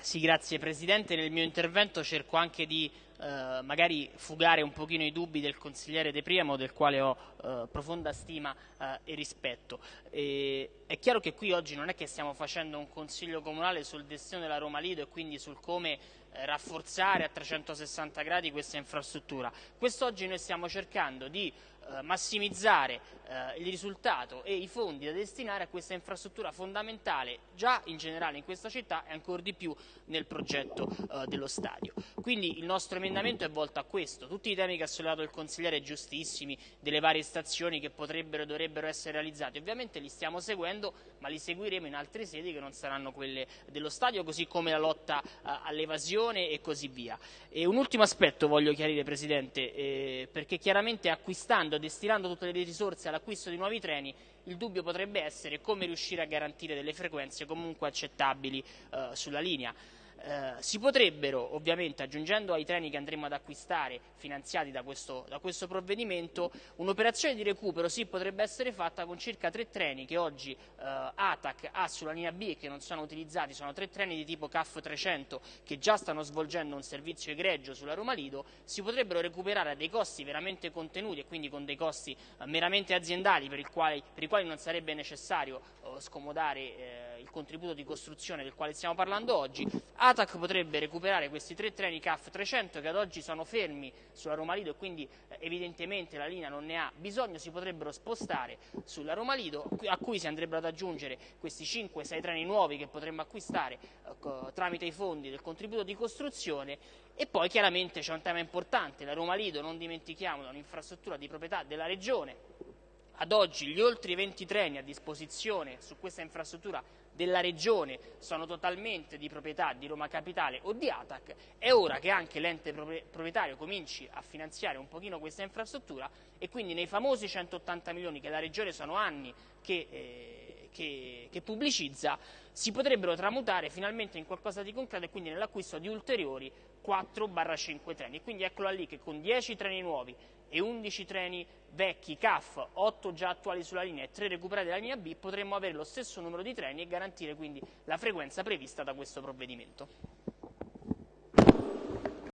Sì, grazie Presidente. Nel mio intervento cerco anche di eh, magari fugare un pochino i dubbi del consigliere De Priamo, del quale ho eh, profonda stima eh, e rispetto. E, è chiaro che qui oggi non è che stiamo facendo un consiglio comunale sul destino della Roma Lido e quindi sul come eh, rafforzare a 360 gradi questa infrastruttura. Quest'oggi noi stiamo cercando di eh, massimizzare eh, il risultato e i fondi da destinare a questa infrastruttura fondamentale già in generale in questa città e ancora di più nel progetto eh, dello stadio. Quindi il nostro emendamento è volto a questo, tutti i temi che ha sollevato il consigliere giustissimi, delle varie stazioni che potrebbero e dovrebbero essere realizzati, ovviamente li stiamo seguendo ma li seguiremo in altre sedi che non saranno quelle dello stadio, così come la lotta all'evasione e così via. E un ultimo aspetto voglio chiarire Presidente, eh, perché chiaramente acquistando destinando tutte le risorse all'acquisto di nuovi treni, il dubbio potrebbe essere come riuscire a garantire delle frequenze comunque accettabili eh, sulla linea. Eh, si potrebbero, ovviamente, aggiungendo ai treni che andremo ad acquistare finanziati da questo, da questo provvedimento, un'operazione di recupero sì potrebbe essere fatta con circa tre treni che oggi eh, ATAC ha sulla linea B e che non sono utilizzati, sono tre treni di tipo CAF 300 che già stanno svolgendo un servizio egregio sulla Roma Lido, si potrebbero recuperare a dei costi veramente contenuti e quindi con dei costi eh, meramente aziendali per, quali, per, i quali non sarebbe necessario eh, scomodare eh, il contributo di costruzione del quale stiamo parlando oggi, ATAC potrebbe recuperare questi tre treni CAF 300 che ad oggi sono fermi sulla Roma Lido e quindi eh, evidentemente la linea non ne ha bisogno, si potrebbero spostare sulla Roma Lido a cui si andrebbero ad aggiungere questi 5-6 treni nuovi che potremmo acquistare eh, tramite i fondi del contributo di costruzione. E poi chiaramente c'è un tema importante, la Roma Lido non dimentichiamolo è un'infrastruttura di proprietà della Regione ad oggi gli oltre 20 treni a disposizione su questa infrastruttura della Regione sono totalmente di proprietà di Roma Capitale o di ATAC, è ora che anche l'ente proprietario cominci a finanziare un pochino questa infrastruttura e quindi nei famosi 180 milioni che la Regione sono anni che, eh, che, che pubblicizza si potrebbero tramutare finalmente in qualcosa di concreto e quindi nell'acquisto di ulteriori 4-5 treni. Quindi eccola lì che con 10 treni nuovi e 11 treni vecchi CAF, 8 già attuali sulla linea e 3 recuperati dalla linea B, potremmo avere lo stesso numero di treni e garantire quindi la frequenza prevista da questo provvedimento.